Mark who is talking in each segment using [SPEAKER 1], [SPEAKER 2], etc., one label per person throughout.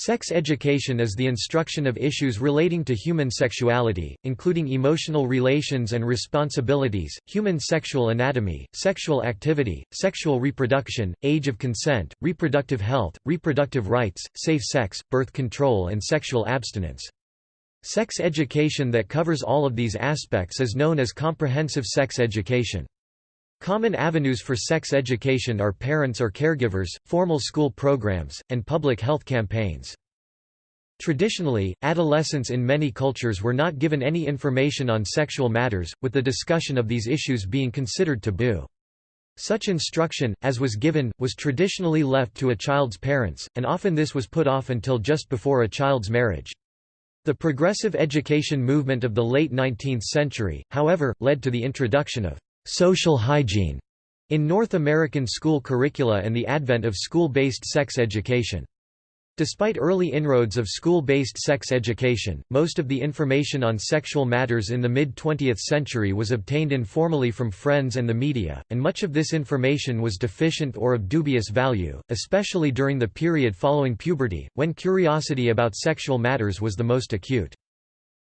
[SPEAKER 1] Sex education is the instruction of issues relating to human sexuality, including emotional relations and responsibilities, human sexual anatomy, sexual activity, sexual reproduction, age of consent, reproductive health, reproductive rights, safe sex, birth control and sexual abstinence. Sex education that covers all of these aspects is known as comprehensive sex education. Common avenues for sex education are parents or caregivers, formal school programs, and public health campaigns. Traditionally, adolescents in many cultures were not given any information on sexual matters, with the discussion of these issues being considered taboo. Such instruction, as was given, was traditionally left to a child's parents, and often this was put off until just before a child's marriage. The progressive education movement of the late 19th century, however, led to the introduction of social hygiene in North American school curricula and the advent of school-based sex education. Despite early inroads of school-based sex education, most of the information on sexual matters in the mid-20th century was obtained informally from friends and the media, and much of this information was deficient or of dubious value, especially during the period following puberty, when curiosity about sexual matters was the most acute.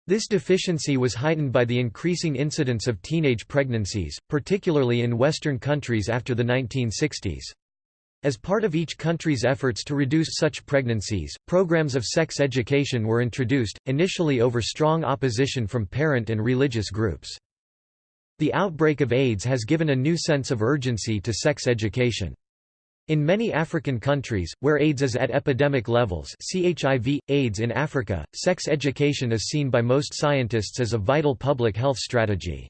[SPEAKER 1] This deficiency was heightened by the increasing incidence of teenage pregnancies, particularly in Western countries after the 1960s. As part of each country's efforts to reduce such pregnancies, programs of sex education were introduced, initially over strong opposition from parent and religious groups. The outbreak of AIDS has given a new sense of urgency to sex education. In many African countries, where AIDS is at epidemic levels HIV, AIDS in Africa, sex education is seen by most scientists as a vital public health strategy.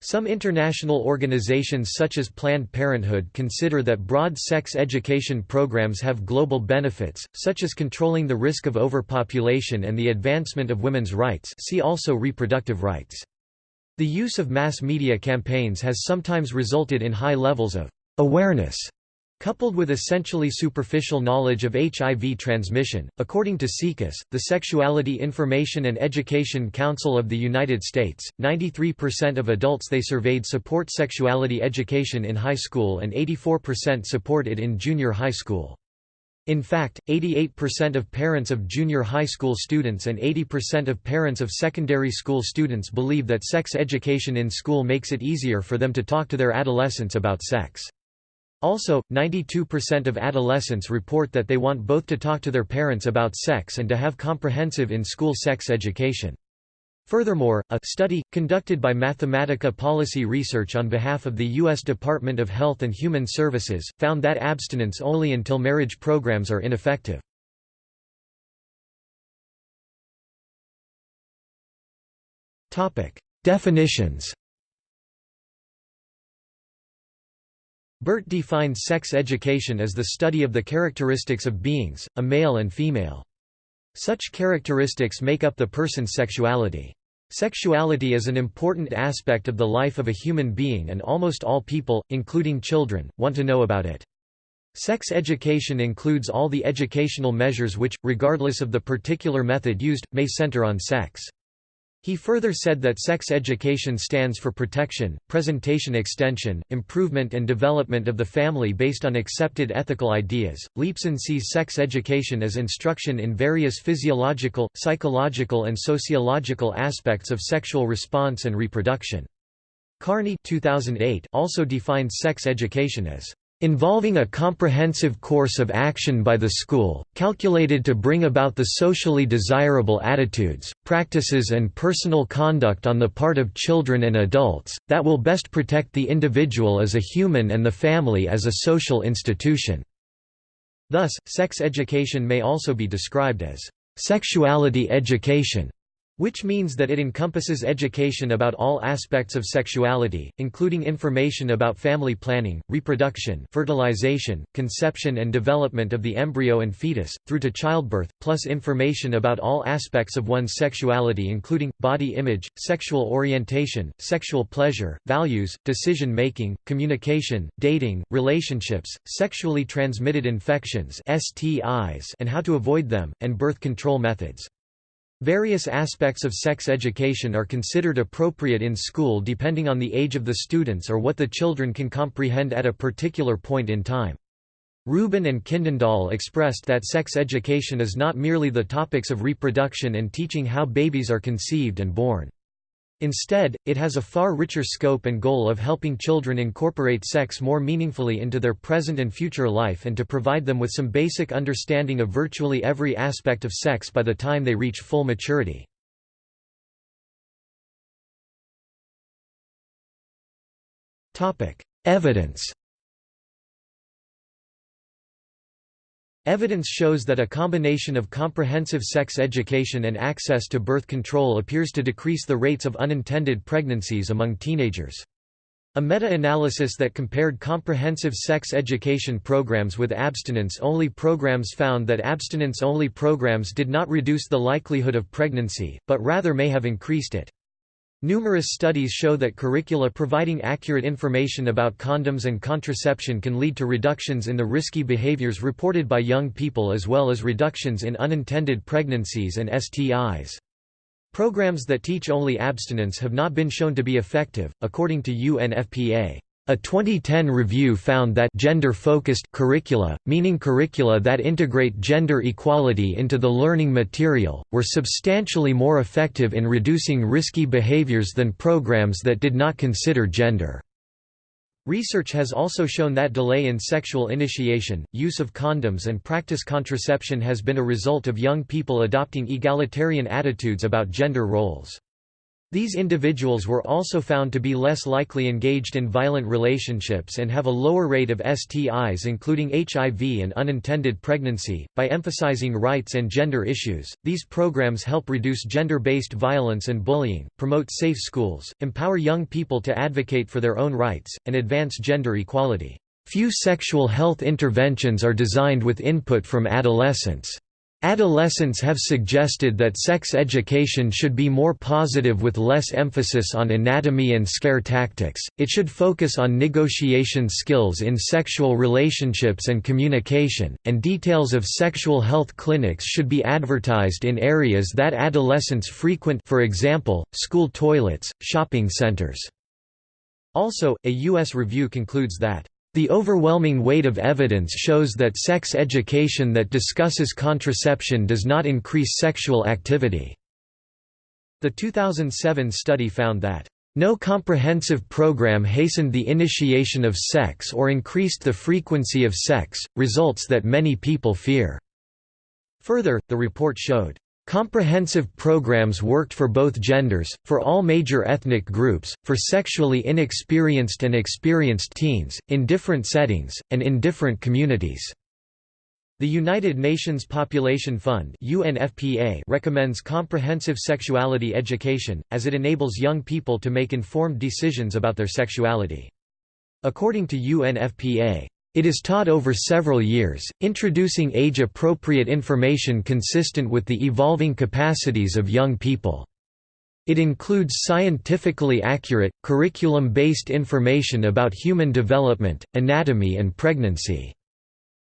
[SPEAKER 1] Some international organizations such as Planned Parenthood consider that broad sex education programs have global benefits, such as controlling the risk of overpopulation and the advancement of women's rights see also reproductive rights. The use of mass media campaigns has sometimes resulted in high levels of awareness Coupled with essentially superficial knowledge of HIV transmission, according to SIECUS, the Sexuality Information and Education Council of the United States, 93% of adults they surveyed support sexuality education in high school and 84% support it in junior high school. In fact, 88% of parents of junior high school students and 80% of parents of secondary school students believe that sex education in school makes it easier for them to talk to their adolescents about sex. Also, 92% of adolescents report that they want both to talk to their parents about sex and to have comprehensive in-school sex education. Furthermore, a study, conducted by Mathematica Policy Research on behalf of the U.S. Department of Health and Human Services, found that abstinence only until marriage programs are ineffective. Definitions Burt defines sex education as the study of the characteristics of beings, a male and female. Such characteristics make up the person's sexuality. Sexuality is an important aspect of the life of a human being and almost all people, including children, want to know about it. Sex education includes all the educational measures which, regardless of the particular method used, may center on sex. He further said that sex education stands for protection, presentation extension, improvement and development of the family based on accepted ethical ideas. Leepson sees sex education as instruction in various physiological, psychological and sociological aspects of sexual response and reproduction. Kearney 2008 also defines sex education as involving a comprehensive course of action by the school, calculated to bring about the socially desirable attitudes, practices and personal conduct on the part of children and adults, that will best protect the individual as a human and the family as a social institution." Thus, sex education may also be described as «sexuality education» which means that it encompasses education about all aspects of sexuality, including information about family planning, reproduction fertilization, conception and development of the embryo and fetus, through to childbirth, plus information about all aspects of one's sexuality including, body image, sexual orientation, sexual pleasure, values, decision-making, communication, dating, relationships, sexually transmitted infections STIs and how to avoid them, and birth control methods. Various aspects of sex education are considered appropriate in school depending on the age of the students or what the children can comprehend at a particular point in time. Rubin and Kindendahl expressed that sex education is not merely the topics of reproduction and teaching how babies are conceived and born. Instead, it has a far richer scope and goal of helping children incorporate sex more meaningfully into their present and future life and to provide them with some basic understanding of virtually every aspect of sex by the time they reach full maturity. Evidence Evidence shows that a combination of comprehensive sex education and access to birth control appears to decrease the rates of unintended pregnancies among teenagers. A meta-analysis that compared comprehensive sex education programs with abstinence-only programs found that abstinence-only programs did not reduce the likelihood of pregnancy, but rather may have increased it. Numerous studies show that curricula providing accurate information about condoms and contraception can lead to reductions in the risky behaviors reported by young people as well as reductions in unintended pregnancies and STIs. Programs that teach only abstinence have not been shown to be effective, according to UNFPA. A 2010 review found that gender-focused curricula, meaning curricula that integrate gender equality into the learning material, were substantially more effective in reducing risky behaviors than programs that did not consider gender. Research has also shown that delay in sexual initiation, use of condoms and practice contraception has been a result of young people adopting egalitarian attitudes about gender roles. These individuals were also found to be less likely engaged in violent relationships and have a lower rate of STIs including HIV and unintended pregnancy. By emphasizing rights and gender issues, these programs help reduce gender-based violence and bullying, promote safe schools, empower young people to advocate for their own rights, and advance gender equality. Few sexual health interventions are designed with input from adolescents. Adolescents have suggested that sex education should be more positive with less emphasis on anatomy and scare tactics, it should focus on negotiation skills in sexual relationships and communication, and details of sexual health clinics should be advertised in areas that adolescents frequent for example, school toilets, shopping centers. Also, a U.S. review concludes that the overwhelming weight of evidence shows that sex education that discusses contraception does not increase sexual activity. The 2007 study found that no comprehensive program hastened the initiation of sex or increased the frequency of sex, results that many people fear. Further, the report showed Comprehensive programs worked for both genders, for all major ethnic groups, for sexually inexperienced and experienced teens, in different settings, and in different communities. The United Nations Population Fund UNFPA recommends comprehensive sexuality education, as it enables young people to make informed decisions about their sexuality. According to UNFPA, it is taught over several years, introducing age-appropriate information consistent with the evolving capacities of young people. It includes scientifically accurate, curriculum-based information about human development, anatomy and pregnancy.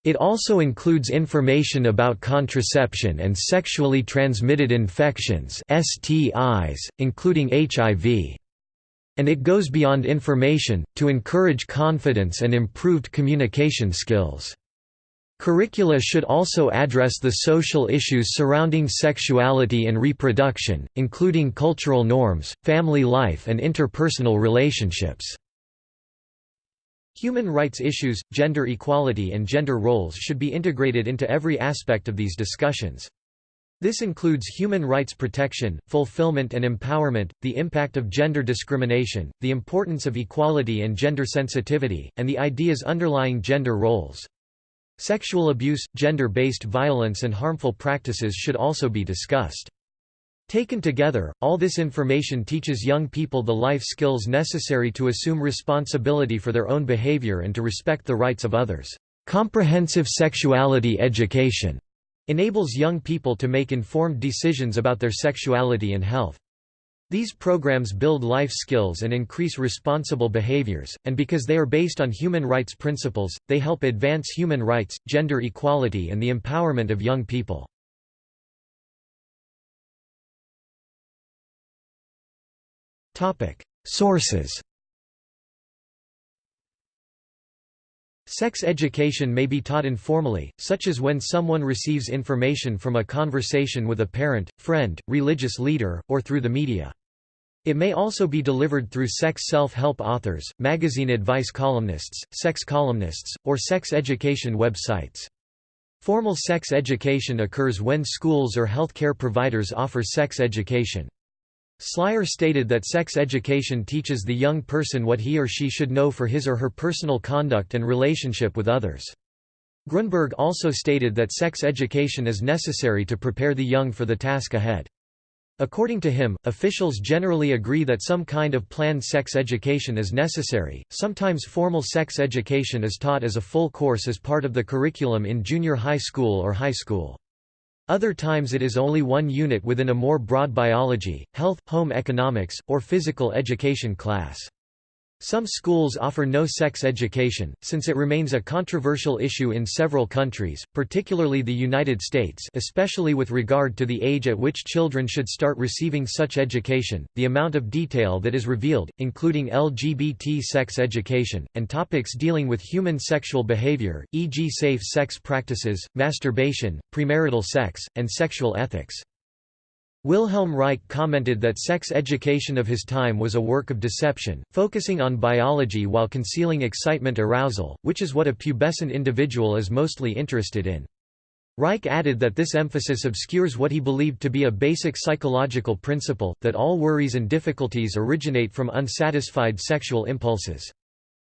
[SPEAKER 1] It also includes information about contraception and sexually transmitted infections STIs, including HIV. And it goes beyond information, to encourage confidence and improved communication skills. Curricula should also address the social issues surrounding sexuality and reproduction, including cultural norms, family life and interpersonal relationships. Human rights issues, gender equality and gender roles should be integrated into every aspect of these discussions. This includes human rights protection, fulfillment and empowerment, the impact of gender discrimination, the importance of equality and gender sensitivity, and the ideas underlying gender roles. Sexual abuse, gender-based violence and harmful practices should also be discussed. Taken together, all this information teaches young people the life skills necessary to assume responsibility for their own behavior and to respect the rights of others. Comprehensive sexuality education enables young people to make informed decisions about their sexuality and health. These programs build life skills and increase responsible behaviors, and because they are based on human rights principles, they help advance human rights, gender equality and the empowerment of young people. Sources Sex education may be taught informally, such as when someone receives information from a conversation with a parent, friend, religious leader, or through the media. It may also be delivered through sex self-help authors, magazine advice columnists, sex columnists, or sex education websites. Formal sex education occurs when schools or healthcare providers offer sex education. Slier stated that sex education teaches the young person what he or she should know for his or her personal conduct and relationship with others. Grunberg also stated that sex education is necessary to prepare the young for the task ahead. According to him, officials generally agree that some kind of planned sex education is necessary. Sometimes formal sex education is taught as a full course as part of the curriculum in junior high school or high school. Other times it is only one unit within a more broad biology, health, home economics, or physical education class. Some schools offer no sex education, since it remains a controversial issue in several countries, particularly the United States especially with regard to the age at which children should start receiving such education, the amount of detail that is revealed, including LGBT sex education, and topics dealing with human sexual behavior, e.g. safe sex practices, masturbation, premarital sex, and sexual ethics. Wilhelm Reich commented that sex education of his time was a work of deception, focusing on biology while concealing excitement arousal, which is what a pubescent individual is mostly interested in. Reich added that this emphasis obscures what he believed to be a basic psychological principle, that all worries and difficulties originate from unsatisfied sexual impulses.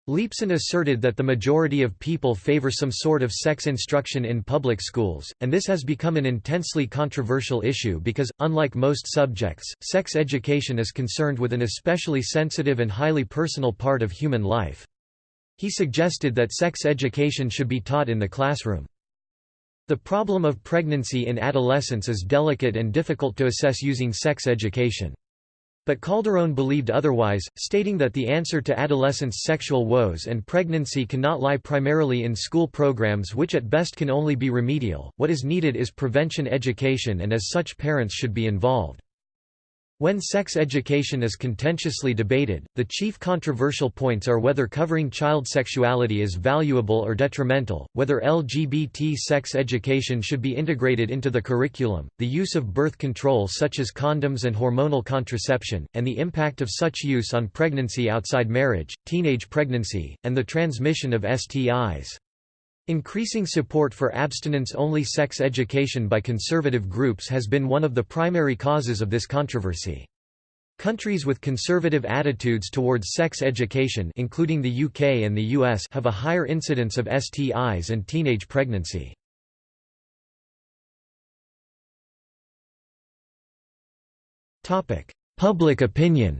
[SPEAKER 1] Leibsohn asserted that the majority of people favor some sort of sex instruction in public schools, and this has become an intensely controversial issue because, unlike most subjects, sex education is concerned with an especially sensitive and highly personal part of human life. He suggested that sex education should be taught in the classroom. The problem of pregnancy in adolescence is delicate and difficult to assess using sex education. But Calderone believed otherwise, stating that the answer to adolescents' sexual woes and pregnancy cannot lie primarily in school programs which at best can only be remedial, what is needed is prevention education and as such parents should be involved. When sex education is contentiously debated, the chief controversial points are whether covering child sexuality is valuable or detrimental, whether LGBT sex education should be integrated into the curriculum, the use of birth control such as condoms and hormonal contraception, and the impact of such use on pregnancy outside marriage, teenage pregnancy, and the transmission of STIs. Increasing support for abstinence-only sex education by conservative groups has been one of the primary causes of this controversy. Countries with conservative attitudes towards sex education including the UK and the US have a higher incidence of STIs and teenage pregnancy. Public opinion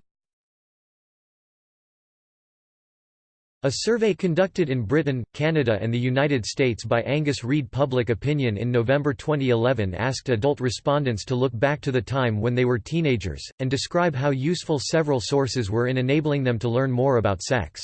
[SPEAKER 1] A survey conducted in Britain, Canada and the United States by Angus Reid Public Opinion in November 2011 asked adult respondents to look back to the time when they were teenagers, and describe how useful several sources were in enabling them to learn more about sex.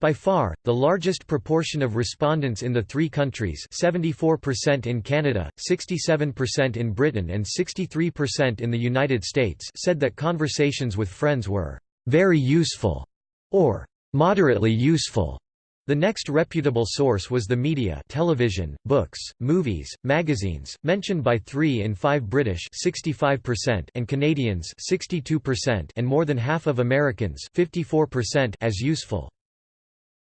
[SPEAKER 1] By far, the largest proportion of respondents in the three countries 74% in Canada, 67% in Britain and 63% in the United States said that conversations with friends were «very useful» or moderately useful. The next reputable source was the media television, books, movies, magazines, mentioned by 3 in 5 British 65% and Canadians 62% and more than half of Americans 54% as useful.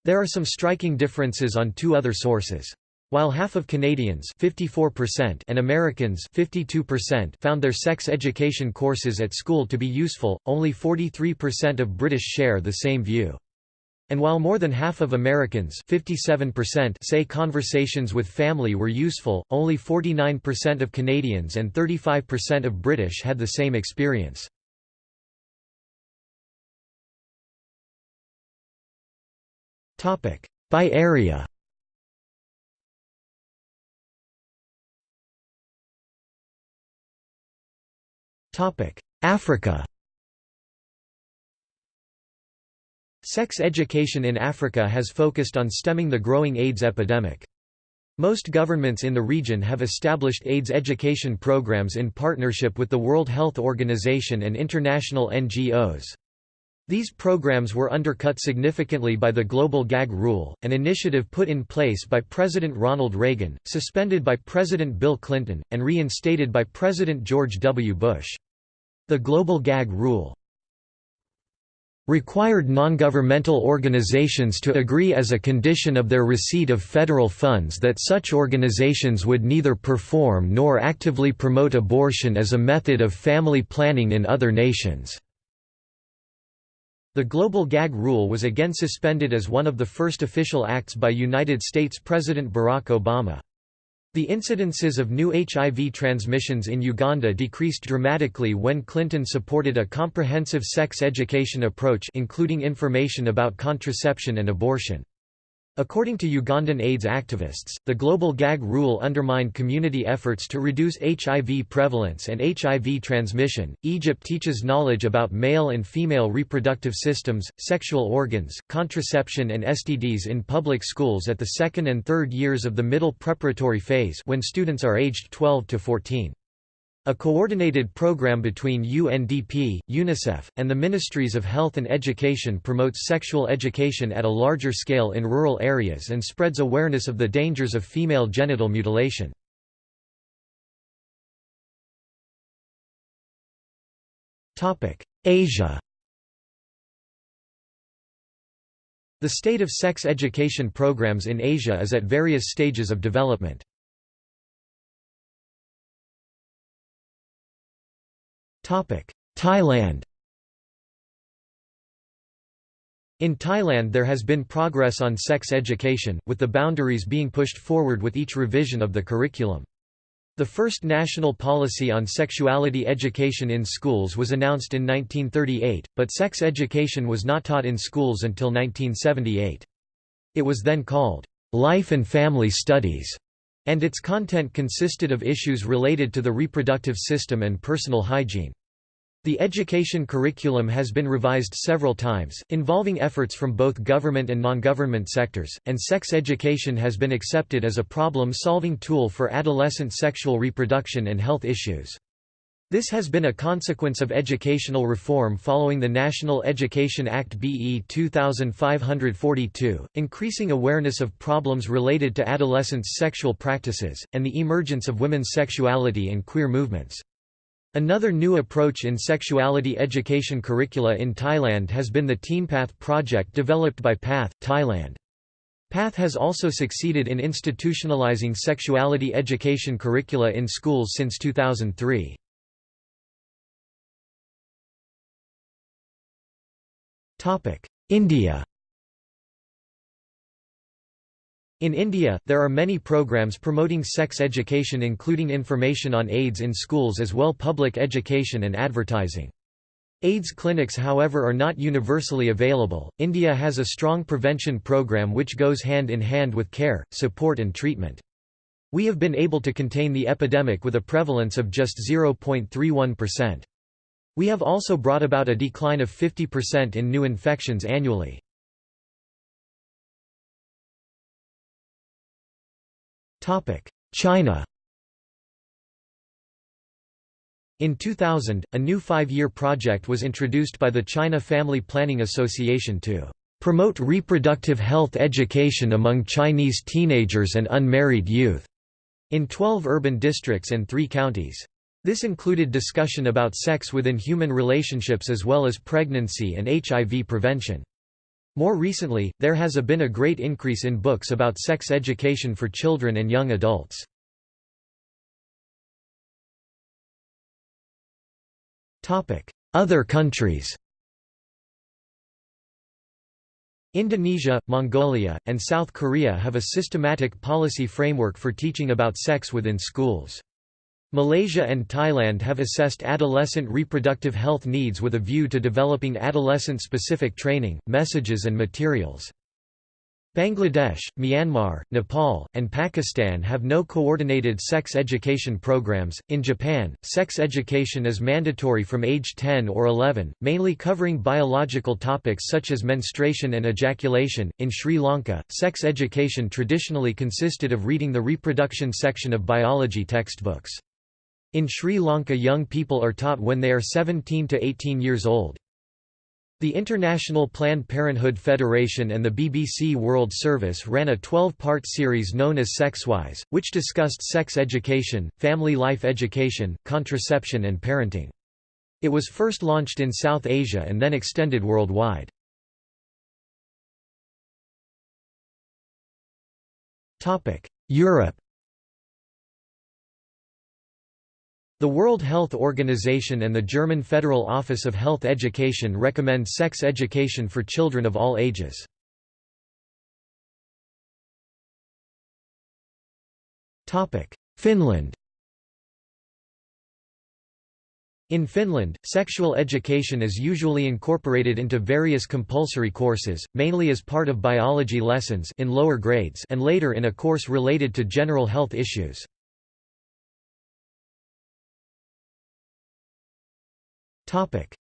[SPEAKER 1] There are some striking differences on two other sources. While half of Canadians 54% and Americans 52% found their sex education courses at school to be useful, only 43% of British share the same view. And while more than half of Americans 57% say conversations with family were useful, only 49% of Canadians and 35% of British had the same experience. By area. Africa Sex education in Africa has focused on stemming the growing AIDS epidemic. Most governments in the region have established AIDS education programs in partnership with the World Health Organization and international NGOs. These programs were undercut significantly by the Global Gag Rule, an initiative put in place by President Ronald Reagan, suspended by President Bill Clinton, and reinstated by President George W. Bush. The Global Gag Rule required non-governmental organizations to agree as a condition of their receipt of federal funds that such organizations would neither perform nor actively promote abortion as a method of family planning in other nations. The Global Gag Rule was again suspended as one of the first official acts by United States President Barack Obama. The incidences of new HIV transmissions in Uganda decreased dramatically when Clinton supported a comprehensive sex education approach including information about contraception and abortion. According to Ugandan AIDS activists, the global gag rule undermined community efforts to reduce HIV prevalence and HIV transmission. Egypt teaches knowledge about male and female reproductive systems, sexual organs, contraception, and STDs in public schools at the second and third years of the middle preparatory phase when students are aged 12 to 14. A coordinated program between UNDP, UNICEF, and the Ministries of Health and Education promotes sexual education at a larger scale in rural areas and spreads awareness of the dangers of female genital mutilation. Asia The state of sex education programs in Asia is at various stages of development. Thailand In Thailand there has been progress on sex education, with the boundaries being pushed forward with each revision of the curriculum. The first national policy on sexuality education in schools was announced in 1938, but sex education was not taught in schools until 1978. It was then called, "'Life and Family Studies' and its content consisted of issues related to the reproductive system and personal hygiene. The education curriculum has been revised several times, involving efforts from both government and non-government sectors, and sex education has been accepted as a problem-solving tool for adolescent sexual reproduction and health issues. This has been a consequence of educational reform following the National Education Act BE 2542, increasing awareness of problems related to adolescents' sexual practices, and the emergence of women's sexuality and queer movements. Another new approach in sexuality education curricula in Thailand has been the TeenPath project developed by PATH, Thailand. PATH has also succeeded in institutionalizing sexuality education curricula in schools since 2003. India In India, there are many programs promoting sex education including information on AIDS in schools as well public education and advertising. AIDS clinics however are not universally available. India has a strong prevention program which goes hand in hand with care, support and treatment. We have been able to contain the epidemic with a prevalence of just 0.31%. We have also brought about a decline of 50% in new infections annually. China In 2000, a new five-year project was introduced by the China Family Planning Association to promote reproductive health education among Chinese teenagers and unmarried youth in 12 urban districts and three counties. This included discussion about sex within human relationships as well as pregnancy and HIV prevention. More recently, there has a been a great increase in books about sex education for children and young adults. Other countries Indonesia, Mongolia, and South Korea have a systematic policy framework for teaching about sex within schools. Malaysia and Thailand have assessed adolescent reproductive health needs with a view to developing adolescent-specific training, messages and materials. Bangladesh, Myanmar, Nepal, and Pakistan have no coordinated sex education programs. In Japan, sex education is mandatory from age 10 or 11, mainly covering biological topics such as menstruation and ejaculation. In Sri Lanka, sex education traditionally consisted of reading the reproduction section of biology textbooks. In Sri Lanka young people are taught when they are 17 to 18 years old. The International Planned Parenthood Federation and the BBC World Service ran a 12-part series known as Sexwise, which discussed sex education, family life education, contraception and parenting. It was first launched in South Asia and then extended worldwide. Europe The World Health Organization and the German Federal Office of Health Education recommend sex education for children of all ages. Finland In Finland, sexual education is usually incorporated into various compulsory courses, mainly as part of biology lessons in lower grades and later in a course related to general health issues.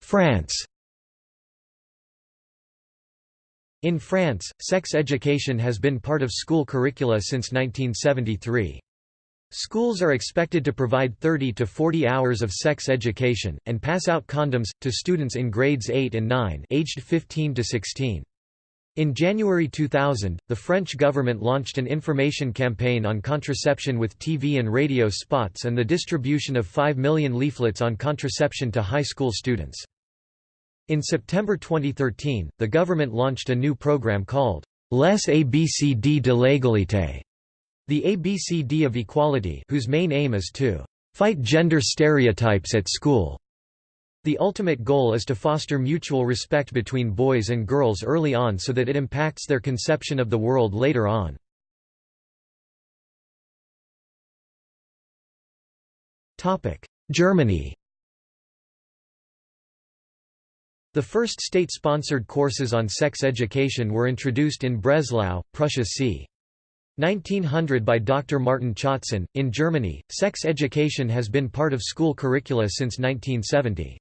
[SPEAKER 1] France In France, sex education has been part of school curricula since 1973. Schools are expected to provide 30 to 40 hours of sex education, and pass out condoms, to students in grades 8 and 9 aged 15 to 16. In January 2000, the French government launched an information campaign on contraception with TV and radio spots and the distribution of 5 million leaflets on contraception to high school students. In September 2013, the government launched a new program called Les ABCD de l'égalité, the ABCD of equality whose main aim is to fight gender stereotypes at school. The ultimate goal is to foster mutual respect between boys and girls early on so that it impacts their conception of the world later on. Germany The first state-sponsored courses on sex education were introduced in Breslau, Prussia c. 1900 by Dr. Martin Chotzen. In Germany, sex education has been part of school curricula since 1970.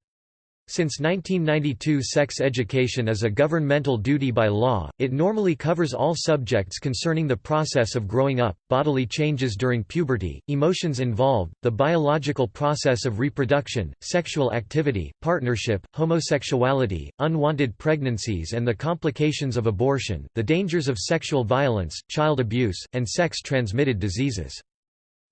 [SPEAKER 1] Since 1992 sex education is a governmental duty by law, it normally covers all subjects concerning the process of growing up, bodily changes during puberty, emotions involved, the biological process of reproduction, sexual activity, partnership, homosexuality, unwanted pregnancies and the complications of abortion, the dangers of sexual violence, child abuse, and sex-transmitted diseases.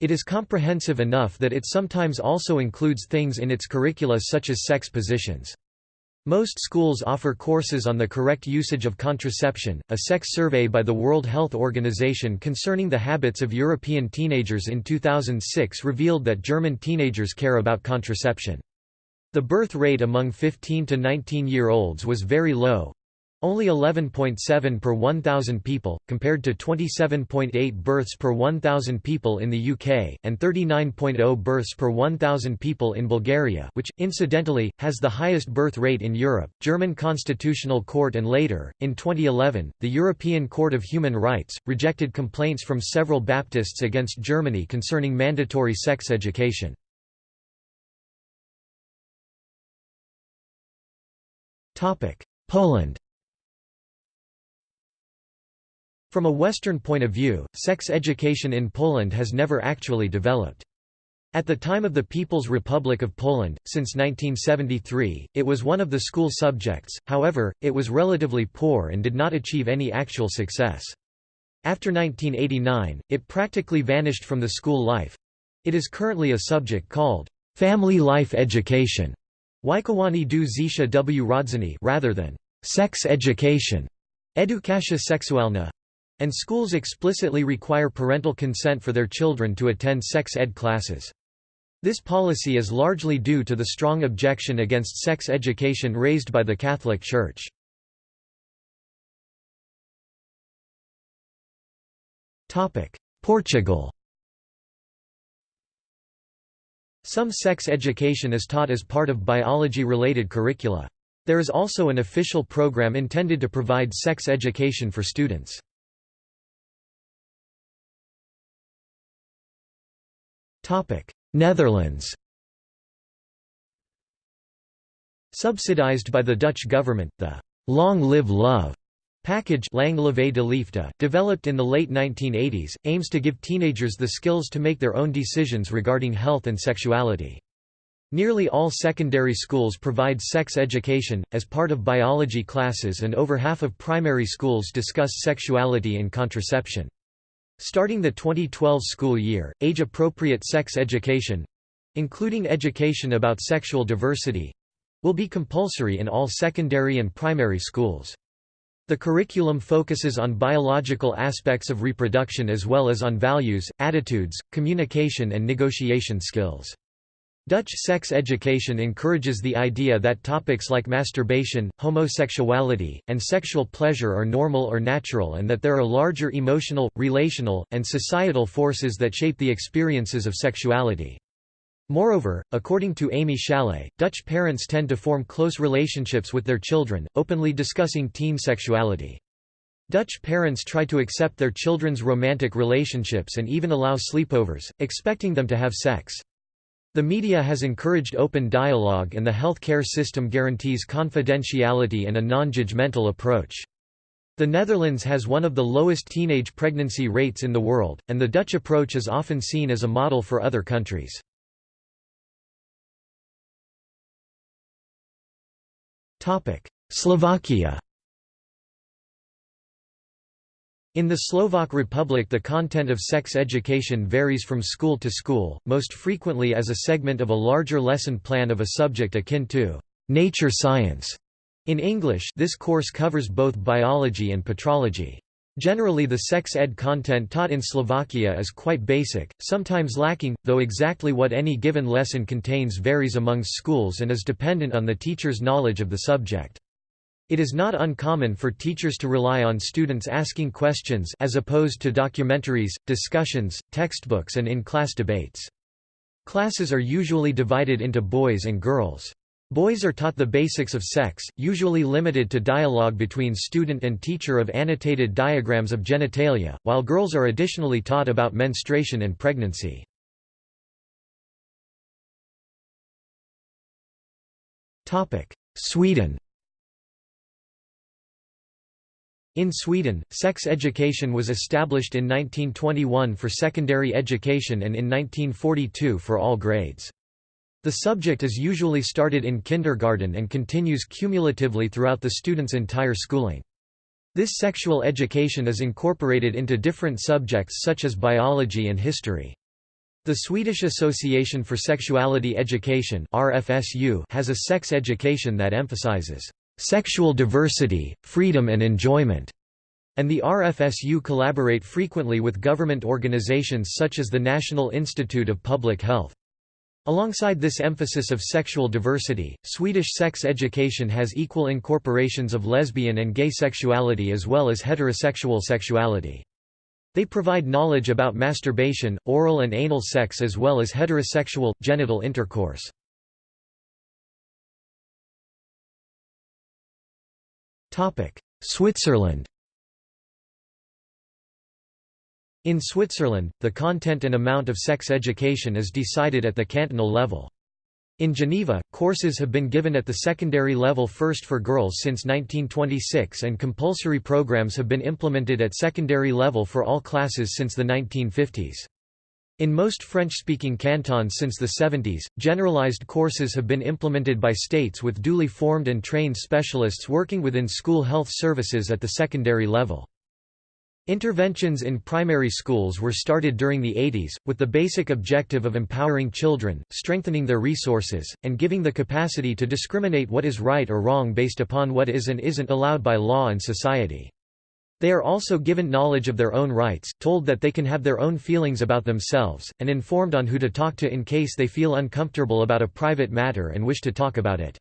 [SPEAKER 1] It is comprehensive enough that it sometimes also includes things in its curricula such as sex positions. Most schools offer courses on the correct usage of contraception. A sex survey by the World Health Organization concerning the habits of European teenagers in 2006 revealed that German teenagers care about contraception. The birth rate among 15 to 19 year olds was very low, only 11.7 per 1,000 people, compared to 27.8 births per 1,000 people in the UK, and 39.0 births per 1,000 people in Bulgaria which, incidentally, has the highest birth rate in Europe. German Constitutional Court and later, in 2011, the European Court of Human Rights, rejected complaints from several Baptists against Germany concerning mandatory sex education. Poland From a Western point of view, sex education in Poland has never actually developed. At the time of the People's Republic of Poland, since 1973, it was one of the school subjects, however, it was relatively poor and did not achieve any actual success. After 1989, it practically vanished from the school life. It is currently a subject called family life education du życia w rodziny rather than sex education edukacja and schools explicitly require parental consent for their children to attend sex ed classes. This policy is largely due to the strong objection against sex education raised by the Catholic Church. Portugal Some sex education is taught as part of biology-related curricula. There is also an official program intended to provide sex education for students. Netherlands Subsidized by the Dutch government, the «Long Live Love» package Lang Leve de Liefde, developed in the late 1980s, aims to give teenagers the skills to make their own decisions regarding health and sexuality. Nearly all secondary schools provide sex education, as part of biology classes and over half of primary schools discuss sexuality and contraception. Starting the 2012 school year, age-appropriate sex education—including education about sexual diversity—will be compulsory in all secondary and primary schools. The curriculum focuses on biological aspects of reproduction as well as on values, attitudes, communication and negotiation skills. Dutch sex education encourages the idea that topics like masturbation, homosexuality, and sexual pleasure are normal or natural and that there are larger emotional, relational, and societal forces that shape the experiences of sexuality. Moreover, according to Amy Schalet, Dutch parents tend to form close relationships with their children, openly discussing teen sexuality. Dutch parents try to accept their children's romantic relationships and even allow sleepovers, expecting them to have sex. The media has encouraged open dialogue and the healthcare system guarantees confidentiality and a non-judgmental approach. The Netherlands has one of the lowest teenage pregnancy rates in the world, and the Dutch approach is often seen as a model for other countries. Slovakia In the Slovak Republic the content of sex education varies from school to school, most frequently as a segment of a larger lesson plan of a subject akin to nature science. In English this course covers both biology and patrology. Generally the sex ed content taught in Slovakia is quite basic, sometimes lacking, though exactly what any given lesson contains varies among schools and is dependent on the teacher's knowledge of the subject. It is not uncommon for teachers to rely on students asking questions as opposed to documentaries, discussions, textbooks and in-class debates. Classes are usually divided into boys and girls. Boys are taught the basics of sex, usually limited to dialogue between student and teacher of annotated diagrams of genitalia, while girls are additionally taught about menstruation and pregnancy. Sweden In Sweden, sex education was established in 1921 for secondary education and in 1942 for all grades. The subject is usually started in kindergarten and continues cumulatively throughout the student's entire schooling. This sexual education is incorporated into different subjects such as biology and history. The Swedish Association for Sexuality Education has a sex education that emphasizes sexual diversity, freedom and enjoyment, and the RFSU collaborate frequently with government organizations such as the National Institute of Public Health. Alongside this emphasis of sexual diversity, Swedish sex education has equal incorporations of lesbian and gay sexuality as well as heterosexual sexuality. They provide knowledge about masturbation, oral and anal sex as well as heterosexual, genital intercourse. Switzerland In Switzerland, the content and amount of sex education is decided at the cantonal level. In Geneva, courses have been given at the secondary level first for girls since 1926 and compulsory programs have been implemented at secondary level for all classes since the 1950s. In most French-speaking cantons since the 70s, generalized courses have been implemented by states with duly formed and trained specialists working within school health services at the secondary level. Interventions in primary schools were started during the 80s, with the basic objective of empowering children, strengthening their resources, and giving the capacity to discriminate what is right or wrong based upon what is and isn't allowed by law and society. They are also given knowledge of their own rights, told that they can have their own feelings about themselves, and informed on who to talk to in case they feel uncomfortable about a private matter and wish to talk about it.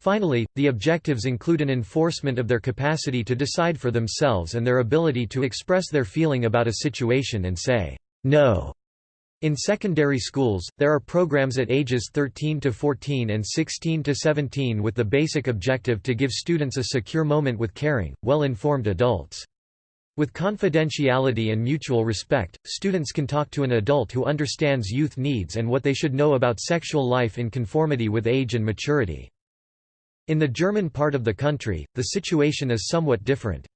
[SPEAKER 1] Finally, the objectives include an enforcement of their capacity to decide for themselves and their ability to express their feeling about a situation and say, no. In secondary schools, there are programs at ages 13 to 14 and 16 to 17 with the basic objective to give students a secure moment with caring, well-informed adults. With confidentiality and mutual respect, students can talk to an adult who understands youth needs and what they should know about sexual life in conformity with age and maturity. In the German part of the country, the situation is somewhat different.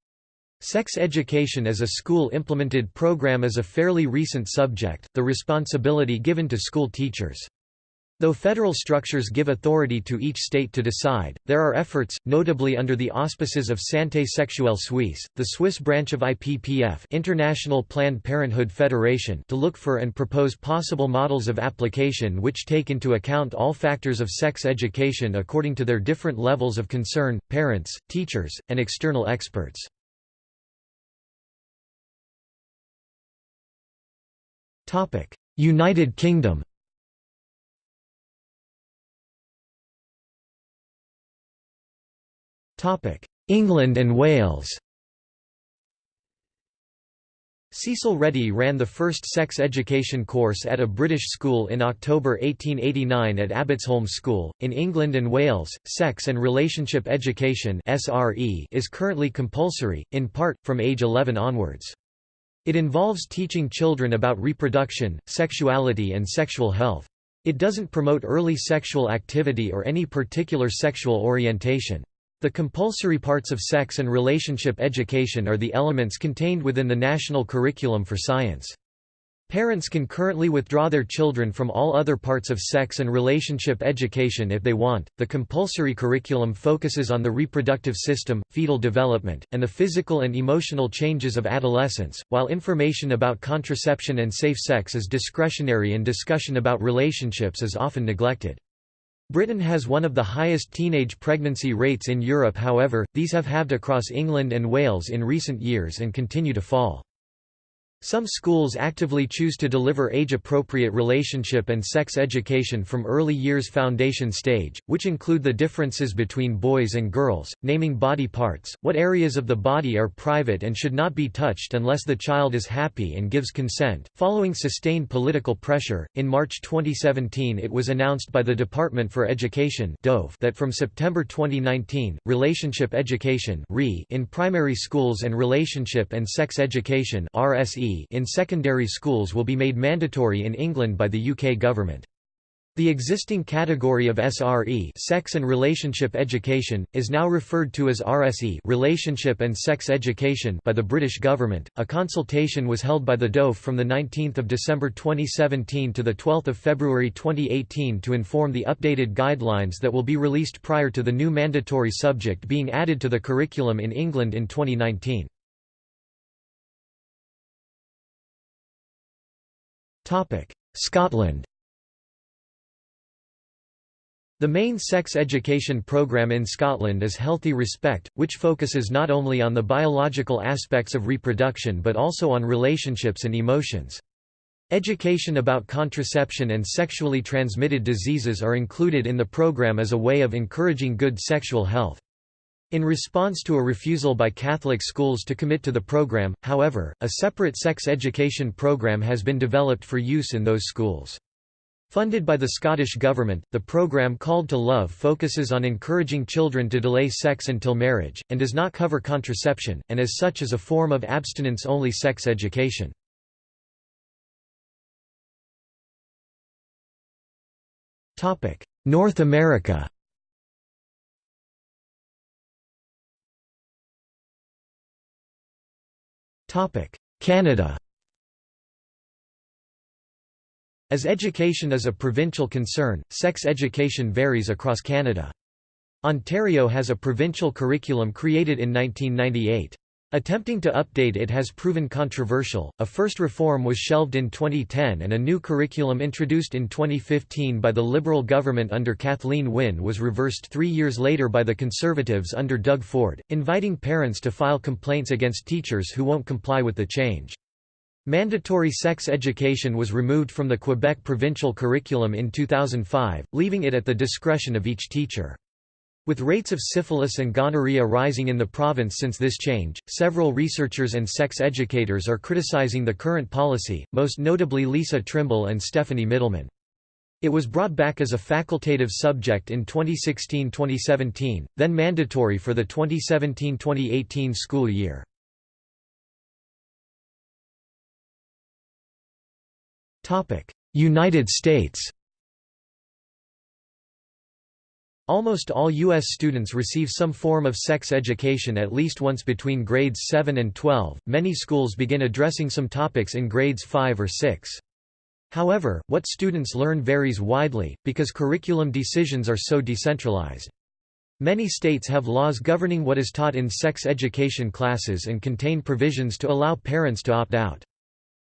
[SPEAKER 1] Sex education as a school-implemented program is a fairly recent subject, the responsibility given to school teachers. Though federal structures give authority to each state to decide, there are efforts, notably under the auspices of Santé Sexuelle Suisse, the Swiss branch of IPPF International Planned Parenthood Federation to look for and propose possible models of application which take into account all factors of sex education according to their different levels of concern, parents, teachers, and external experts. United Kingdom England and Wales Cecil Reddie ran the first sex education course at a British school in October 1889 at Abbotsholme School. In England and Wales, sex and relationship education (SRE) is currently compulsory, in part from age 11 onwards. It involves teaching children about reproduction, sexuality and sexual health. It doesn't promote early sexual activity or any particular sexual orientation. The compulsory parts of sex and relationship education are the elements contained within the national curriculum for science. Parents can currently withdraw their children from all other parts of sex and relationship education if they want. The compulsory curriculum focuses on the reproductive system, fetal development, and the physical and emotional changes of adolescence, while information about contraception and safe sex is discretionary and discussion about relationships is often neglected. Britain has one of the highest teenage pregnancy rates in Europe however, these have halved across England and Wales in recent years and continue to fall. Some schools actively choose to deliver age-appropriate relationship and sex education from early years foundation stage, which include the differences between boys and girls, naming body parts, what areas of the body are private and should not be touched unless the child is happy and gives consent. Following sustained political pressure, in March 2017 it was announced by the Department for Education that from September 2019, relationship education in primary schools and relationship and sex education RSE in secondary schools will be made mandatory in England by the UK government. The existing category of SRE sex and relationship education, is now referred to as RSE relationship and sex education by the British government. A consultation was held by the DOF from 19 December 2017 to 12 February 2018 to inform the updated guidelines that will be released prior to the new mandatory subject being added to the curriculum in England in 2019. Scotland The main sex education programme in Scotland is Healthy Respect, which focuses not only on the biological aspects of reproduction but also on relationships and emotions. Education about contraception and sexually transmitted diseases are included in the program as a way of encouraging good sexual health. In response to a refusal by Catholic schools to commit to the program, however, a separate sex education program has been developed for use in those schools. Funded by the Scottish Government, the programme called To Love focuses on encouraging children to delay sex until marriage, and does not cover contraception, and as such is a form of abstinence-only sex education. North America Canada As education is a provincial concern, sex education varies across Canada. Ontario has a provincial curriculum created in 1998. Attempting to update it has proven controversial. A first reform was shelved in 2010 and a new curriculum introduced in 2015 by the Liberal government under Kathleen Wynne was reversed three years later by the Conservatives under Doug Ford, inviting parents to file complaints against teachers who won't comply with the change. Mandatory sex education was removed from the Quebec provincial curriculum in 2005, leaving it at the discretion of each teacher. With rates of syphilis and gonorrhea rising in the province since this change, several researchers and sex educators are criticizing the current policy, most notably Lisa Trimble and Stephanie Mitelman. It was brought back as a facultative subject in 2016-2017, then mandatory for the 2017-2018 school year. United States Almost all U.S. students receive some form of sex education at least once between grades 7 and 12. Many schools begin addressing some topics in grades 5 or 6. However, what students learn varies widely, because curriculum decisions are so decentralized. Many states have laws governing what is taught in sex education classes and contain provisions to allow parents to opt out.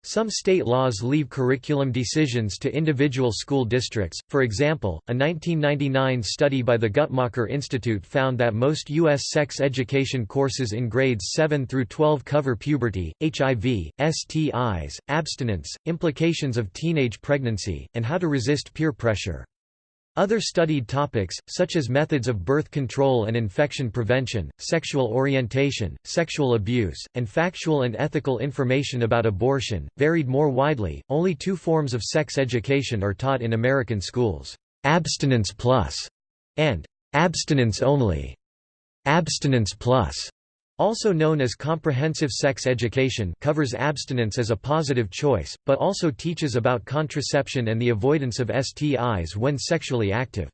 [SPEAKER 1] Some state laws leave curriculum decisions to individual school districts. For example, a 1999 study by the Guttmacher Institute found that most U.S. sex education courses in grades 7 through 12 cover puberty, HIV, STIs, abstinence, implications of teenage pregnancy, and how to resist peer pressure. Other studied topics, such as methods of birth control and infection prevention, sexual orientation, sexual abuse, and factual and ethical information about abortion, varied more widely. Only two forms of sex education are taught in American schools abstinence plus and abstinence only. Abstinence plus also known as comprehensive sex education covers abstinence as a positive choice, but also teaches about contraception and the avoidance of STIs when sexually active.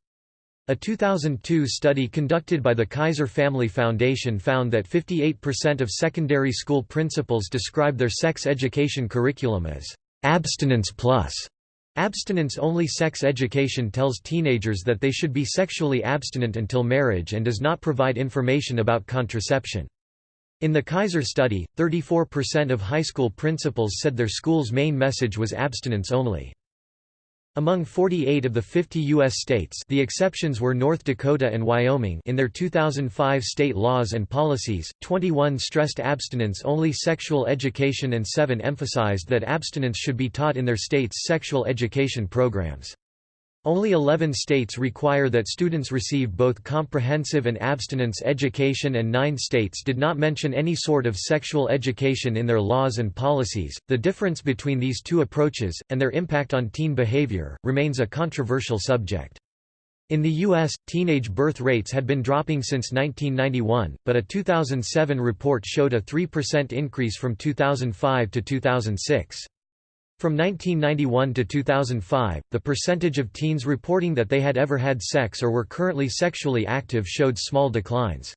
[SPEAKER 1] A 2002 study conducted by the Kaiser Family Foundation found that 58% of secondary school principals describe their sex education curriculum as abstinence plus. Abstinence-only sex education tells teenagers that they should be sexually abstinent until marriage and does not provide information about contraception. In the Kaiser study, 34% of high school principals said their school's main message was abstinence only. Among 48 of the 50 U.S. states the exceptions were North Dakota and Wyoming in their 2005 state laws and policies, 21 stressed abstinence-only sexual education and 7 emphasized that abstinence should be taught in their state's sexual education programs. Only 11 states require that students receive both comprehensive and abstinence education, and nine states did not mention any sort of sexual education in their laws and policies. The difference between these two approaches, and their impact on teen behavior, remains a controversial subject. In the U.S., teenage birth rates had been dropping since 1991, but a 2007 report showed a 3% increase from 2005 to 2006. From 1991 to 2005, the percentage of teens reporting that they had ever had sex or were currently sexually active showed small declines.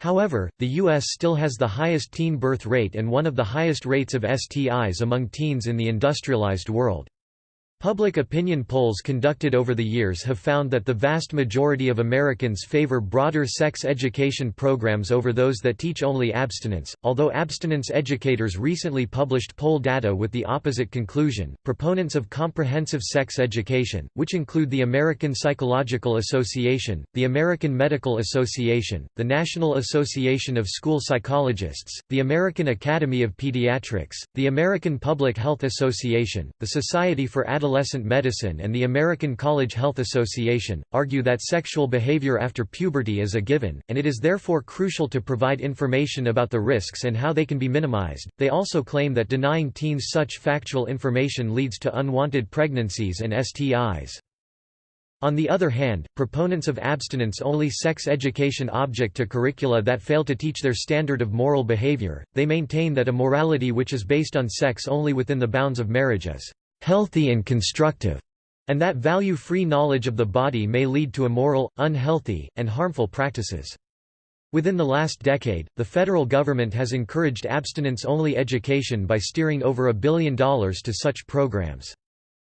[SPEAKER 1] However, the U.S. still has the highest teen birth rate and one of the highest rates of STIs among teens in the industrialized world. Public opinion polls conducted over the years have found that the vast majority of Americans favor broader sex education programs over those that teach only abstinence, although abstinence educators recently published poll data with the opposite conclusion. Proponents of comprehensive sex education, which include the American Psychological Association, the American Medical Association, the National Association of School Psychologists, the American Academy of Pediatrics, the American Public Health Association, the Society for Adolescent Adolescent Medicine and the American College Health Association, argue that sexual behavior after puberty is a given, and it is therefore crucial to provide information about the risks and how they can be minimized. They also claim that denying teens such factual information leads to unwanted pregnancies and STIs. On the other hand, proponents of abstinence-only sex education object to curricula that fail to teach their standard of moral behavior, they maintain that a morality which is based on sex only within the bounds of marriage is healthy and constructive, and that value-free knowledge of the body may lead to immoral, unhealthy, and harmful practices. Within the last decade, the federal government has encouraged abstinence-only education by steering over a billion dollars to such programs.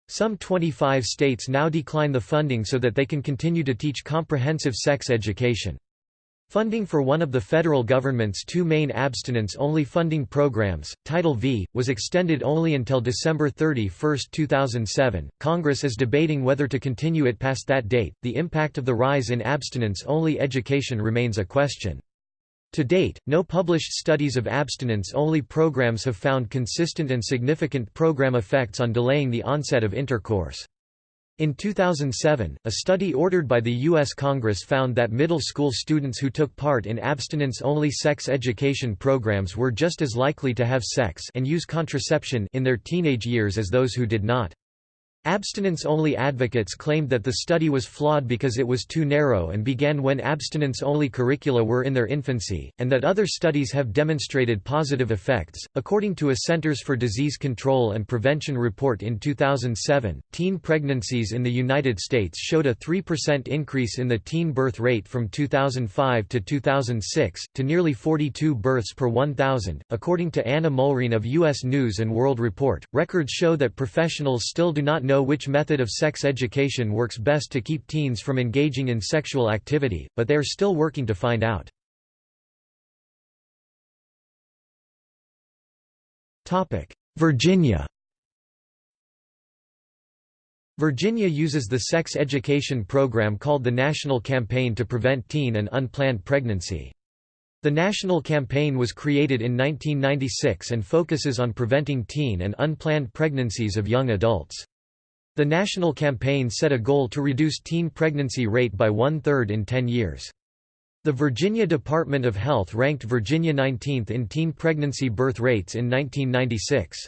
[SPEAKER 1] Some 25 states now decline the funding so that they can continue to teach comprehensive sex education. Funding for one of the federal government's two main abstinence-only funding programs, Title V, was extended only until December 31, 2007. Congress is debating whether to continue it past that date. The impact of the rise in abstinence-only education remains a question. To date, no published studies of abstinence-only programs have found consistent and significant program effects on delaying the onset of intercourse. In 2007, a study ordered by the U.S. Congress found that middle school students who took part in abstinence-only sex education programs were just as likely to have sex and use contraception in their teenage years as those who did not. Abstinence-only advocates claimed that the study was flawed because it was too narrow and began when abstinence-only curricula were in their infancy, and that other studies have demonstrated positive effects. According to a Centers for Disease Control and Prevention report in 2007, teen pregnancies in the United States showed a 3% increase in the teen birth rate from 2005 to 2006 to nearly 42 births per 1,000. According to Anna Mulrine of U.S. News and World Report, records show that professionals still do not know know which method of sex education works best to keep teens from engaging in sexual activity, but they are still working to find out. Virginia Virginia uses the sex education program called the National Campaign to Prevent Teen and Unplanned Pregnancy. The national campaign was created in 1996 and focuses on preventing teen and unplanned pregnancies of young adults. The national campaign set a goal to reduce teen pregnancy rate by one-third in 10 years. The Virginia Department of Health ranked Virginia 19th in teen pregnancy birth rates in 1996.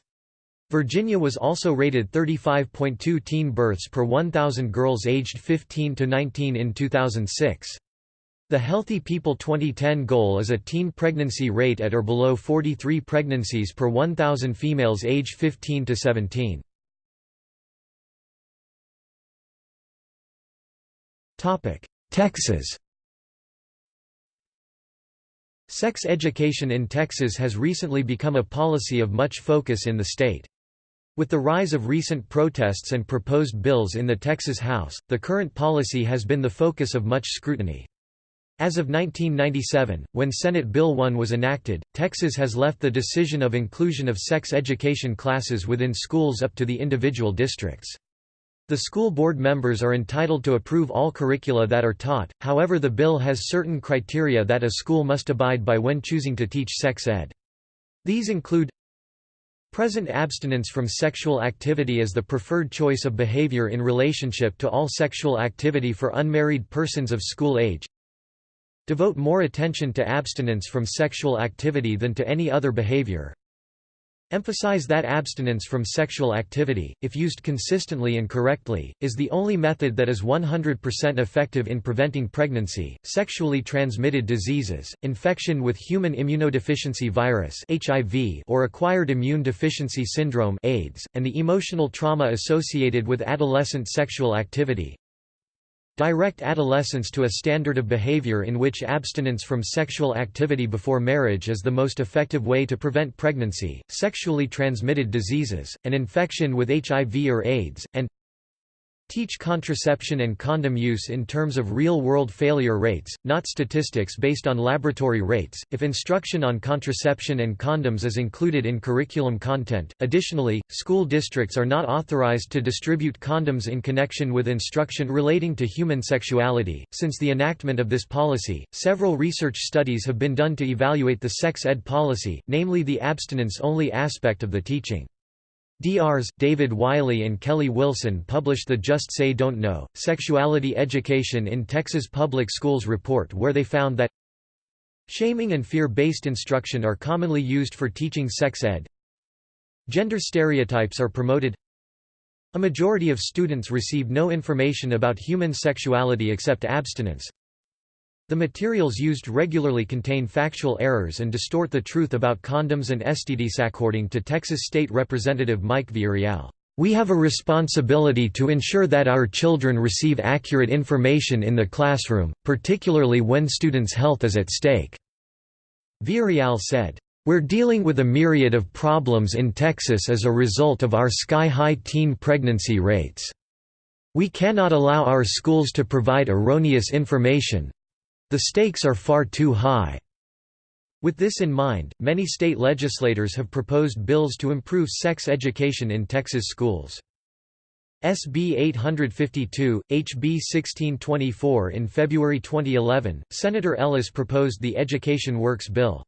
[SPEAKER 1] Virginia was also rated 35.2 teen births per 1,000 girls aged 15 to 19 in 2006. The Healthy People 2010 goal is a teen pregnancy rate at or below 43 pregnancies per 1,000 females age 15 to 17. Texas Sex education in Texas has recently become a policy of much focus in the state. With the rise of recent protests and proposed bills in the Texas House, the current policy has been the focus of much scrutiny. As of 1997, when Senate Bill 1 was enacted, Texas has left the decision of inclusion of sex education classes within schools up to the individual districts. The school board members are entitled to approve all curricula that are taught, however the bill has certain criteria that a school must abide by when choosing to teach sex ed. These include Present abstinence from sexual activity as the preferred choice of behavior in relationship to all sexual activity for unmarried persons of school age Devote more attention to abstinence from sexual activity than to any other behavior Emphasize that abstinence from sexual activity, if used consistently and correctly, is the only method that is 100% effective in preventing pregnancy, sexually transmitted diseases, infection with human immunodeficiency virus (HIV) or acquired immune deficiency syndrome (AIDS), and the emotional trauma associated with adolescent sexual activity. Direct adolescents to a standard of behavior in which abstinence from sexual activity before marriage is the most effective way to prevent pregnancy, sexually transmitted diseases, and infection with HIV or AIDS, and Teach contraception and condom use in terms of real-world failure rates, not statistics based on laboratory rates. If instruction on contraception and condoms is included in curriculum content, additionally, school districts are not authorized to distribute condoms in connection with instruction relating to human sexuality. Since the enactment of this policy, several research studies have been done to evaluate the sex ed policy, namely the abstinence-only aspect of the teaching. Drs. David Wiley and Kelly Wilson published the Just Say Don't Know, Sexuality Education in Texas Public Schools report where they found that Shaming and fear-based instruction are commonly used for teaching sex ed. Gender stereotypes are promoted. A majority of students receive no information about human sexuality except abstinence. The materials used regularly contain factual errors and distort the truth about condoms and STDs. According to Texas State Representative Mike Villarreal, we have a responsibility to ensure that our children receive accurate information in the classroom, particularly when students' health is at stake." Villarreal said, "...we're dealing with a myriad of problems in Texas as a result of our sky-high teen pregnancy rates. We cannot allow our schools to provide erroneous information, the stakes are far too high. With this in mind, many state legislators have proposed bills to improve sex education in Texas schools. SB 852, HB 1624 In February 2011, Senator Ellis proposed the Education Works Bill.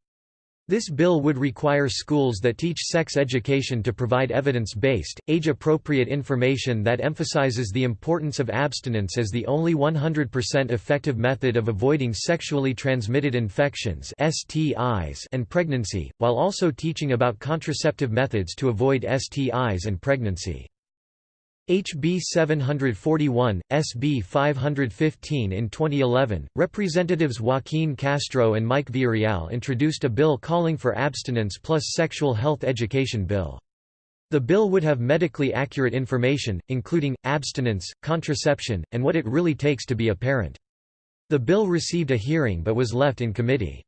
[SPEAKER 1] This bill would require schools that teach sex education to provide evidence-based, age-appropriate information that emphasizes the importance of abstinence as the only 100% effective method of avoiding sexually transmitted infections (STIs) and pregnancy, while also teaching about contraceptive methods to avoid STIs and pregnancy. HB 741, SB 515 In 2011, Representatives Joaquin Castro and Mike Villarreal introduced a bill calling for abstinence plus sexual health education bill. The bill would have medically accurate information, including, abstinence, contraception, and what it really takes to be a parent. The bill received a hearing but was left in committee.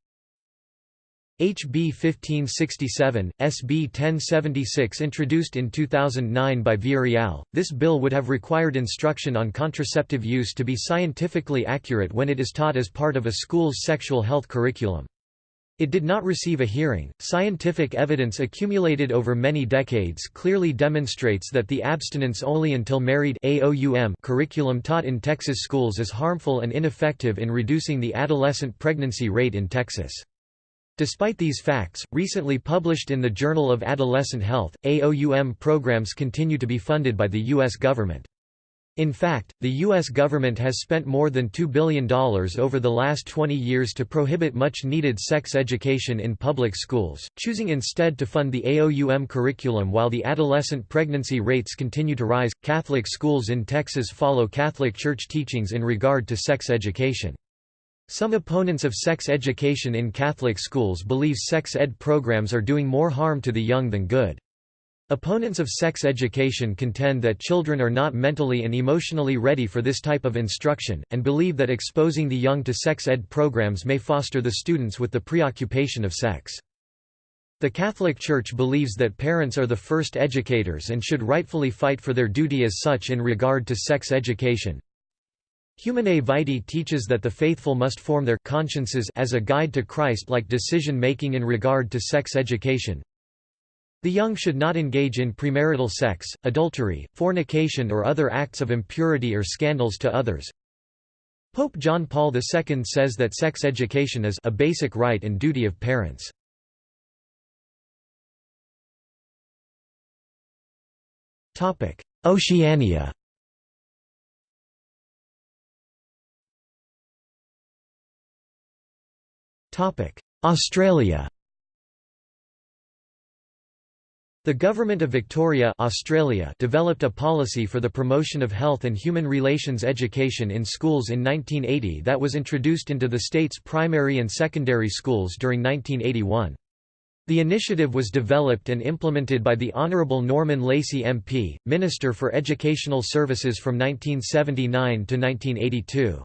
[SPEAKER 1] HB 1567, SB 1076 introduced in 2009 by Villarreal, this bill would have required instruction on contraceptive use to be scientifically accurate when it is taught as part of a school's sexual health curriculum. It did not receive a hearing. Scientific evidence accumulated over many decades clearly demonstrates that the abstinence only until married AOUM curriculum taught in Texas schools is harmful and ineffective in reducing the adolescent pregnancy rate in Texas. Despite these facts, recently published in the Journal of Adolescent Health, AOUM programs continue to be funded by the U.S. government. In fact, the U.S. government has spent more than $2 billion over the last 20 years to prohibit much needed sex education in public schools, choosing instead to fund the AOUM curriculum while the adolescent pregnancy rates continue to rise. Catholic schools in Texas follow Catholic Church teachings in regard to sex education. Some opponents of sex education in Catholic schools believe sex ed programs are doing more harm to the young than good. Opponents of sex education contend that children are not mentally and emotionally ready for this type of instruction, and believe that exposing the young to sex ed programs may foster the students with the preoccupation of sex. The Catholic Church believes that parents are the first educators and should rightfully fight for their duty as such in regard to sex education. Humanae Vitae teaches that the faithful must form their consciences as a guide to Christ-like decision-making in regard to sex education. The young should not engage in premarital sex, adultery, fornication or other acts of impurity or scandals to others. Pope John Paul II says that sex education is a basic right and duty of parents. Oceania Australia The Government of Victoria Australia developed a policy for the promotion of health and human relations education in schools in 1980 that was introduced into the state's primary and secondary schools during 1981. The initiative was developed and implemented by the Honourable Norman Lacy MP, Minister for Educational Services from 1979 to 1982.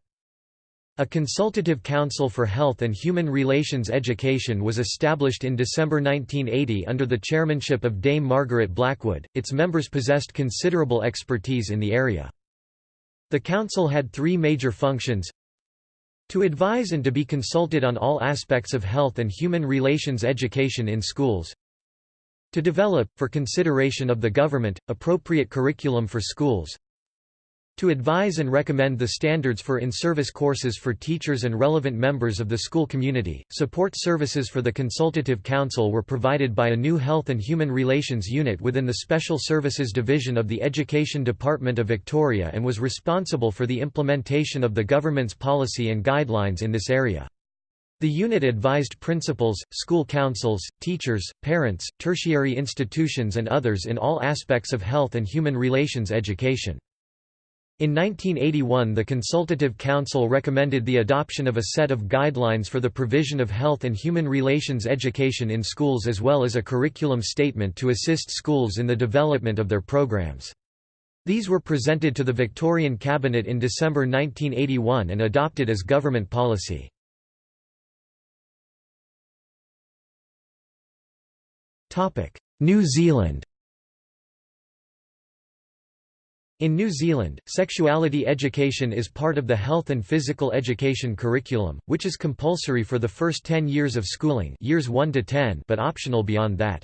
[SPEAKER 1] A Consultative Council for Health and Human Relations Education was established in December 1980 under the chairmanship of Dame Margaret Blackwood, its members possessed considerable expertise in the area. The council had three major functions. To advise and to be consulted on all aspects of health and human relations education in schools. To develop, for consideration of the government, appropriate curriculum for schools to advise and recommend the standards for in-service courses for teachers and relevant members of the school community. Support services for the Consultative Council were provided by a new Health and Human Relations Unit within the Special Services Division of the Education Department of Victoria and was responsible for the implementation of the government's policy and guidelines in this area. The unit advised principals, school councils, teachers, parents, tertiary institutions and others in all aspects of health and human relations education. In 1981 the Consultative Council recommended the adoption of a set of guidelines for the provision of health and human relations education in schools as well as a curriculum statement to assist schools in the development of their programs. These were presented to the Victorian Cabinet in December 1981 and adopted as government policy. New Zealand In New Zealand, sexuality education is part of the health and physical education curriculum, which is compulsory for the first 10 years of schooling years 1 to 10 but optional beyond that.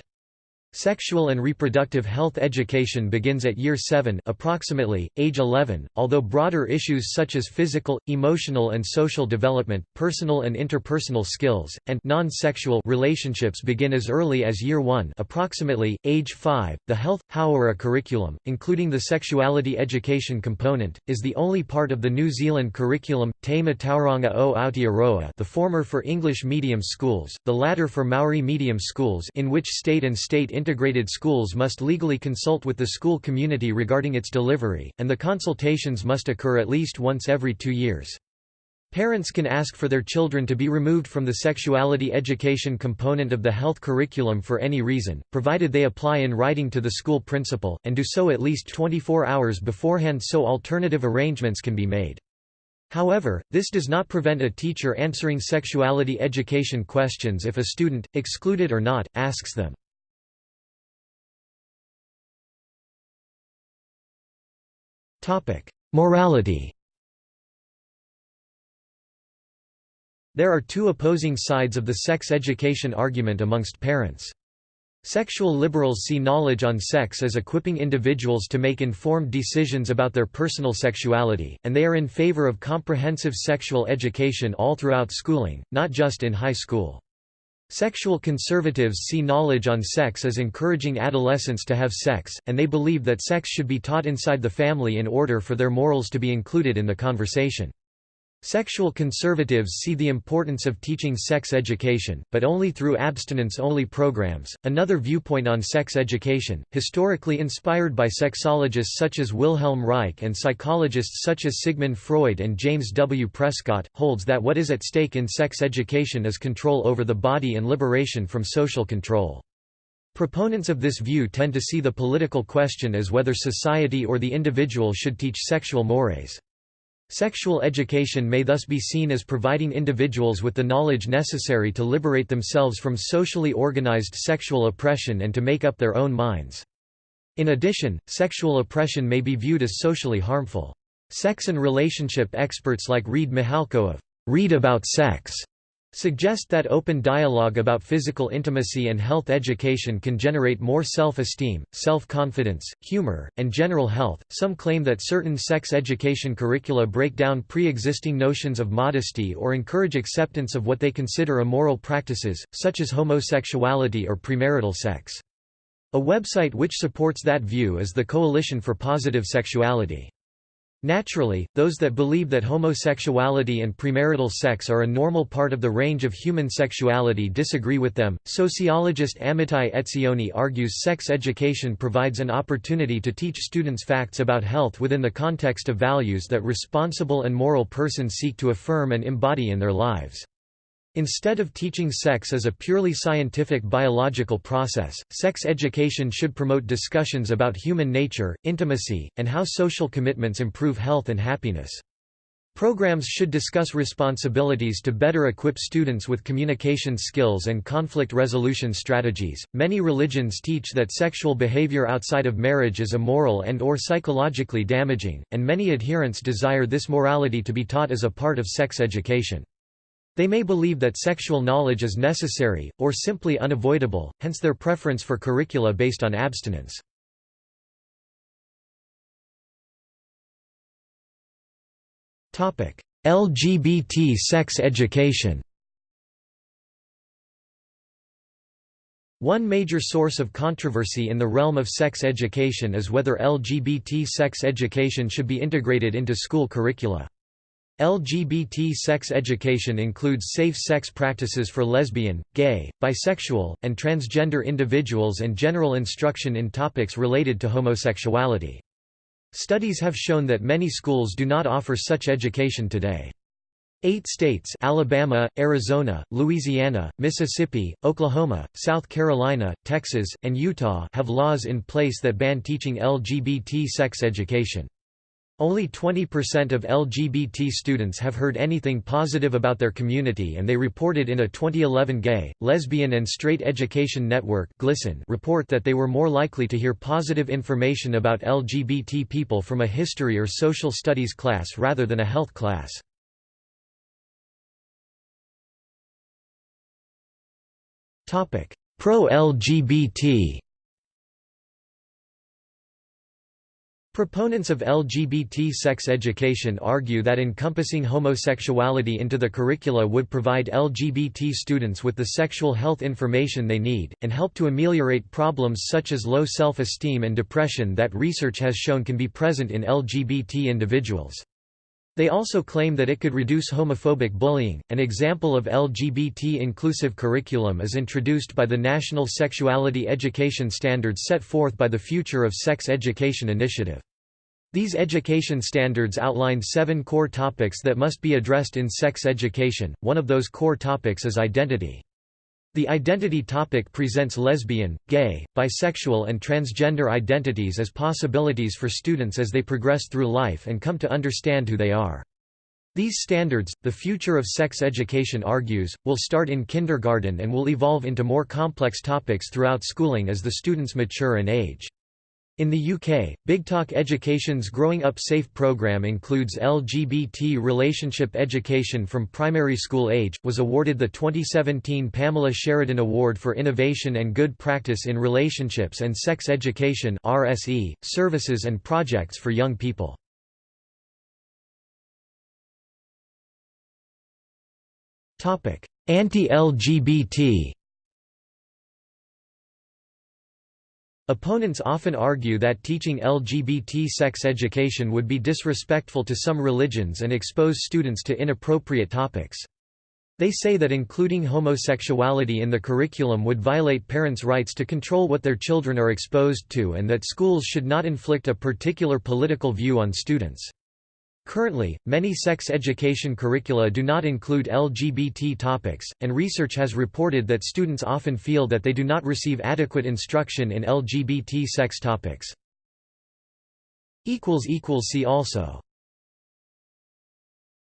[SPEAKER 1] Sexual and reproductive health education begins at year 7 approximately, age 11, although broader issues such as physical, emotional and social development, personal and interpersonal skills, and non-sexual relationships begin as early as year 1 approximately, age 5. The Health, Hauora curriculum, including the sexuality education component, is the only part of the New Zealand curriculum, Te Marautanga o Aotearoa the former for English medium schools, the latter for Maori medium schools in which state and state integrated schools must legally consult with the school community regarding its delivery, and the consultations must occur at least once every two years. Parents can ask for their children to be removed from the sexuality education component of the health curriculum for any reason, provided they apply in writing to the school principal, and do so at least 24 hours beforehand so alternative arrangements can be made. However, this does not prevent a teacher answering sexuality education questions if a student, excluded or not, asks them. Morality There are two opposing sides of the sex education argument amongst parents. Sexual liberals see knowledge on sex as equipping individuals to make informed decisions about their personal sexuality, and they are in favor of comprehensive sexual education all throughout schooling, not just in high school. Sexual conservatives see knowledge on sex as encouraging adolescents to have sex, and they believe that sex should be taught inside the family in order for their morals to be included in the conversation. Sexual conservatives see the importance of teaching sex education, but only through abstinence-only programs. Another viewpoint on sex education, historically inspired by sexologists such as Wilhelm Reich and psychologists such as Sigmund Freud and James W. Prescott, holds that what is at stake in sex education is control over the body and liberation from social control. Proponents of this view tend to see the political question as whether society or the individual should teach sexual mores. Sexual education may thus be seen as providing individuals with the knowledge necessary to liberate themselves from socially organized sexual oppression and to make up their own minds. In addition, sexual oppression may be viewed as socially harmful. Sex and relationship experts like Reid Mihalko of Reid About Sex suggest that open dialogue about physical intimacy and health education can generate more self-esteem, self-confidence, humor, and general health. Some claim that certain sex education curricula break down pre-existing notions of modesty or encourage acceptance of what they consider immoral practices, such as homosexuality or premarital sex. A website which supports that view is the Coalition for Positive Sexuality. Naturally, those that believe that homosexuality and premarital sex are a normal part of the range of human sexuality disagree with them. Sociologist Amitai Etzioni argues sex education provides an opportunity to teach students facts about health within the context of values that responsible and moral persons seek to affirm and embody in their lives. Instead of teaching sex as a purely scientific biological process, sex education should promote discussions about human nature, intimacy, and how social commitments improve health and happiness. Programs should discuss responsibilities to better equip students with communication skills and conflict resolution strategies. Many religions teach that sexual behavior outside of marriage is immoral and or psychologically damaging, and many adherents desire this morality to be taught as a part of sex education. They may believe that sexual knowledge is necessary, or simply unavoidable, hence their preference for curricula based on abstinence. LGBT sex education One major source of controversy in the realm of sex education is whether LGBT sex education should be integrated into school curricula. LGBT sex education includes safe sex practices for lesbian, gay, bisexual, and transgender individuals and general instruction in topics related to homosexuality. Studies have shown that many schools do not offer such education today. Eight states Alabama, Arizona, Louisiana, Mississippi, Oklahoma, South Carolina, Texas, and Utah have laws in place that ban teaching LGBT sex education. Only 20% of LGBT students have heard anything positive about their community and they reported in a 2011 Gay, Lesbian and Straight Education Network report that they were more likely to hear positive information about LGBT people from a history or social studies class rather than a health class. Pro-LGBT Proponents of LGBT sex education argue that encompassing homosexuality into the curricula would provide LGBT students with the sexual health information they need, and help to ameliorate problems such as low self-esteem and depression that research has shown can be present in LGBT individuals. They also claim that it could reduce homophobic bullying. An example of LGBT inclusive curriculum is introduced by the National Sexuality Education Standards set forth by the Future of Sex Education Initiative. These education standards outline seven core topics that must be addressed in sex education. One of those core topics is identity. The identity topic presents lesbian, gay, bisexual and transgender identities as possibilities for students as they progress through life and come to understand who they are. These standards, the future of sex education argues, will start in kindergarten and will evolve into more complex topics throughout schooling as the students mature and age. In the UK, Big Talk Education's Growing Up Safe program includes LGBT relationship education from primary school age, was awarded the 2017 Pamela Sheridan Award for Innovation and Good Practice in Relationships and Sex Education RSE, services and projects for young people. Anti-LGBT Opponents often argue that teaching LGBT sex education would be disrespectful to some religions and expose students to inappropriate topics. They say that including homosexuality in the curriculum would violate parents' rights to control what their children are exposed to and that schools should not inflict a particular political view on students. Currently, many sex education curricula do not include LGBT topics, and research has reported that students often feel that they do not receive adequate instruction in LGBT sex topics. See also